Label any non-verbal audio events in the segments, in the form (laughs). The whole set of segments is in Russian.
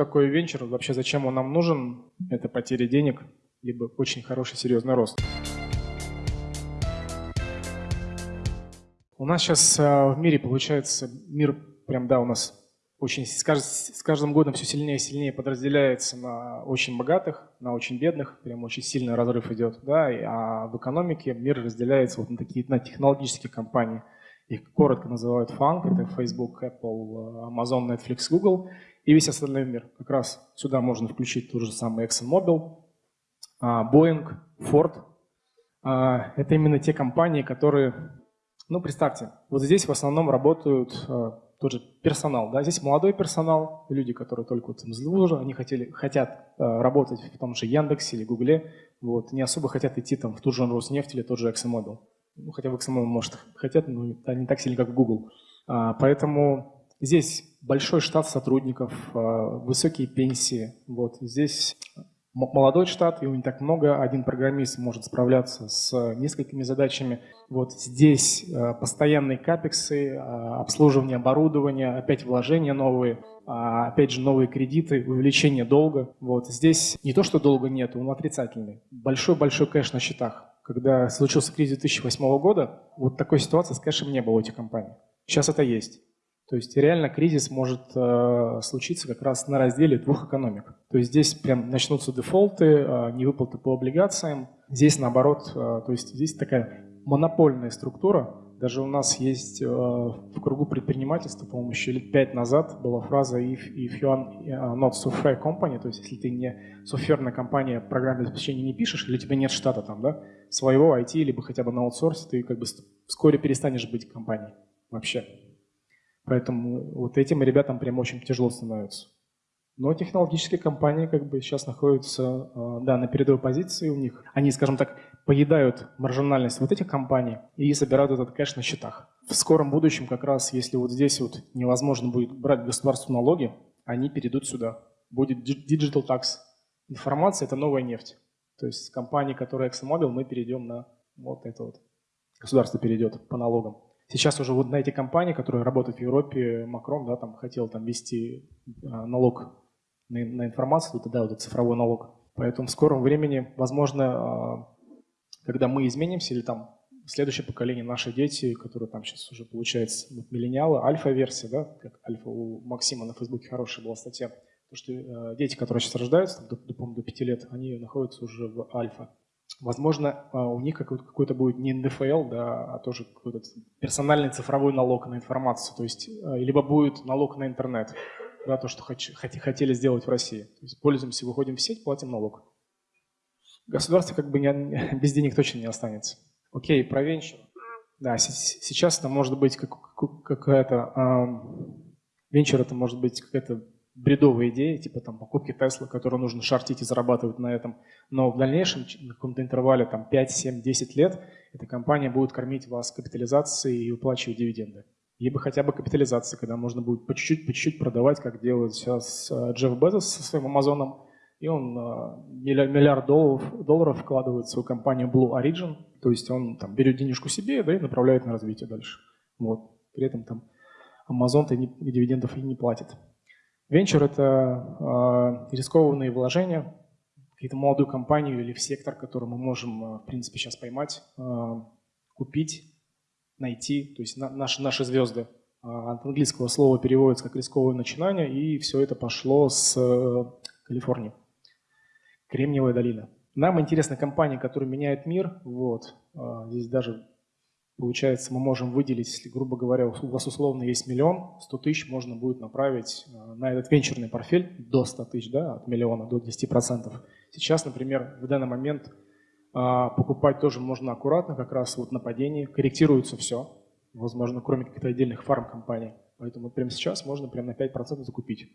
такое венчур, вообще зачем он нам нужен? Это потеря денег, либо очень хороший серьезный рост. У нас сейчас в мире получается, мир прям, да, у нас очень с каждым годом все сильнее и сильнее подразделяется на очень богатых, на очень бедных, прям очень сильный разрыв идет, да, а в экономике мир разделяется вот на такие на технологические компании. Их коротко называют фанк, это Facebook, Apple, Amazon, Netflix, Google и весь остальной мир. Как раз сюда можно включить тот же самый ExxonMobil, а, Boeing, Ford. А, это именно те компании, которые, ну представьте, вот здесь в основном работают а, тот же персонал. Да? Здесь молодой персонал, люди, которые только вот из лужи, они хотели, хотят работать в том же Яндексе или Гугле, вот, не особо хотят идти там, в ту же Роснефть или тот же ExxonMobil. Ну, хотя в ExxonMobil, может, хотят, но не так сильно, как в Google. А, поэтому здесь большой штат сотрудников, а, высокие пенсии. Вот, здесь молодой штат, его не так много, один программист может справляться с несколькими задачами. Вот здесь э, постоянные капексы, обслуживание оборудования, опять вложения новые, а, опять же новые кредиты, увеличение долга. Вот здесь не то, что долга нет, он отрицательный. Большой-большой кэш на счетах. Когда случился кризис 2008 года, вот такой ситуации с кэшем не было у этих компаний. Сейчас это есть. То есть реально кризис может э, случиться как раз на разделе двух экономик. То есть здесь прям начнутся дефолты, э, невыплаты по облигациям. Здесь наоборот, э, то есть здесь такая монопольная структура. Даже у нас есть э, в кругу предпринимательства, по-моему, еще лет пять назад была фраза if, if you are э, not software company, то есть если ты не софтверная компания, программное обеспечение не пишешь, или у тебя нет штата там, да, своего IT, либо хотя бы на аутсорсе, ты как бы вскоре перестанешь быть компанией вообще. Поэтому вот этим ребятам прям очень тяжело становится. Но технологические компании как бы сейчас находятся а, да, на передовой позиции у них. Они, скажем так, поедают маржинальность вот этих компаний и собирают этот кэш на счетах. В скором будущем как раз, если вот здесь вот невозможно будет брать государству налоги, они перейдут сюда. Будет digital tax. Информация – это новая нефть. То есть с компании, которая ExxonMobil, мы перейдем на вот это вот. Государство перейдет по налогам. Сейчас уже вот на эти компании, которые работают в Европе, Макрон да, там хотел там ввести а, налог на, на информацию, вот этот цифровой налог. Поэтому в скором времени, возможно, а, когда мы изменимся, или там следующее поколение, наши дети, которые там сейчас уже получается вот, миллениалы, альфа-версия, да, как альфа у Максима на Фейсбуке хорошая была статья, то, что э, дети, которые сейчас рождаются, до, до, до 5 лет, они находятся уже в альфа. Возможно, а, у них какой-то будет не НДФЛ, да, а тоже какой-то персональный цифровой налог на информацию. То есть а, либо будет налог на интернет, да, то, что хотели сделать в России. То есть пользуемся, выходим в сеть, платим налог. Государство как бы не, (laughs) без денег точно не останется. Окей, про венчур. Да, сейчас это может быть какая-то... Венчур это может быть какая-то бредовые идеи, типа там покупки Тесла, которые нужно шортить и зарабатывать на этом. Но в дальнейшем, на каком-то интервале там 5, 7, 10 лет, эта компания будет кормить вас капитализацией и выплачивать дивиденды. Либо хотя бы капитализацией, когда можно будет по чуть-чуть, по чуть-чуть продавать, как делает сейчас э, Джефф Безос со своим Амазоном. И он э, миллиард долларов, долларов вкладывает в свою компанию Blue Origin. То есть он там берет денежку себе да, и направляет на развитие дальше. Вот. При этом там Amazon-то дивидендов и не платит. Венчур – это э, рискованные вложения, какие-то молодую компанию или в сектор, который мы можем, э, в принципе, сейчас поймать, э, купить, найти, то есть на, наши, наши звезды. От английского слова переводится как рисковое начинание, и все это пошло с Калифорнии. Кремниевая долина. Нам интересны компании, которые меняют мир. Вот. Здесь даже Получается, мы можем выделить, если, грубо говоря, у вас условно есть миллион, 100 тысяч можно будет направить э, на этот венчурный портфель до 100 тысяч, да, от миллиона до 10%. Сейчас, например, в данный момент а, покупать тоже можно аккуратно, как раз вот на падении, корректируется все, возможно, кроме каких-то отдельных фарм-компаний. Поэтому прямо сейчас можно прямо на 5% закупить.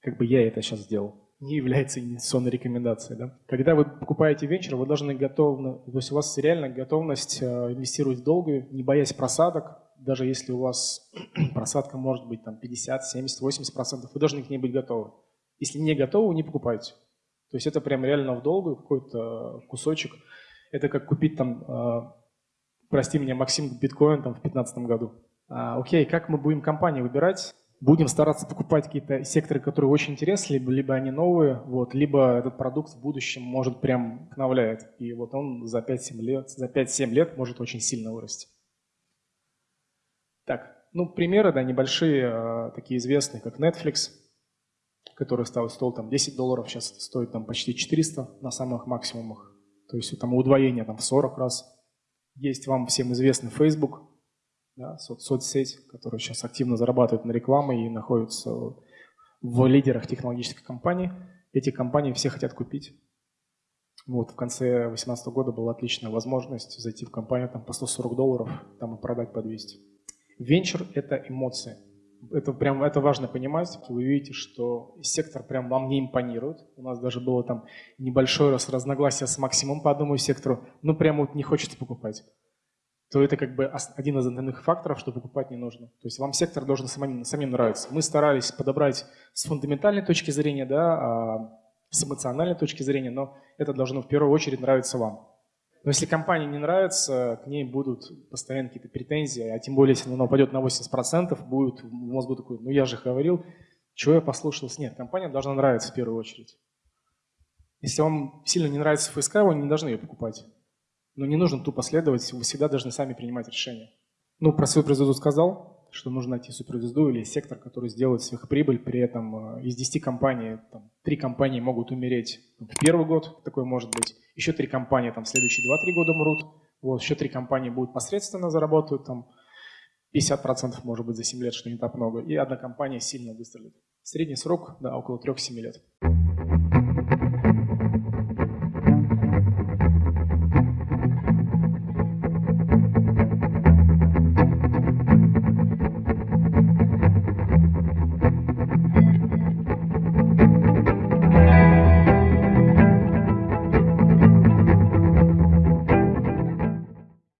Как бы я это сейчас сделал не является инвестиционной рекомендацией. Да? Когда вы покупаете венчур, вы должны готовно, то есть у вас реально готовность э, инвестировать в долгую, не боясь просадок, даже если у вас (clears throat) просадка может быть там 50, 70, 80 процентов, вы должны к ней быть готовы. Если не готовы, не покупайте. То есть это прям реально в долгую какой-то кусочек. Это как купить там, э, прости меня, Максим, биткоин там в 2015 году. А, окей, как мы будем компании выбирать? Будем стараться покупать какие-то секторы, которые очень интересны, либо, либо они новые, вот, либо этот продукт в будущем может прям вдохновляет. И вот он за 5-7 лет, за 5-7 лет может очень сильно вырасти. Так, ну, примеры, да, небольшие, а, такие известные, как Netflix, который стал, стоил там 10 долларов, сейчас стоит там почти 400 на самых максимумах. То есть там удвоение там в 40 раз. Есть вам всем известный Facebook, да, со соцсеть, которая сейчас активно зарабатывает на рекламе и находится в лидерах технологических компаний. Эти компании все хотят купить. Вот, в конце 2018 года была отличная возможность зайти в компанию там, по 140 долларов там, и продать по 200. Венчур – это эмоции. Это прям это важно понимать. Вы видите, что сектор прям вам не импонирует. У нас даже было там небольшое разногласие с максимум по одному сектору. Ну, прям вот не хочется покупать то это как бы один из основных факторов, что покупать не нужно. То есть вам сектор должен самим, самим нравиться. Мы старались подобрать с фундаментальной точки зрения, да, а, с эмоциональной точки зрения, но это должно в первую очередь нравиться вам. Но если компании не нравится, к ней будут постоянно какие-то претензии, а тем более, если она упадет на 80%, будет в мозгу такой, ну я же говорил, чего я послушался. Нет, компания должна нравиться в первую очередь. Если вам сильно не нравится ФСК, вы не должны ее покупать. Но не нужно тупо следовать, вы всегда должны сами принимать решения. Ну, про суперзвезду сказал, что нужно найти суперзвезду или сектор, который сделает сверхприбыль, при этом э, из 10 компаний, там, 3 компании могут умереть в первый год, такое может быть, еще 3 компании там, в следующие 2-3 года умрут, вот, еще 3 компании будут посредственно заработают, там, 50% может быть за 7 лет, что не так много, и одна компания сильно выстрелит. Средний срок, да, около 3-7 лет.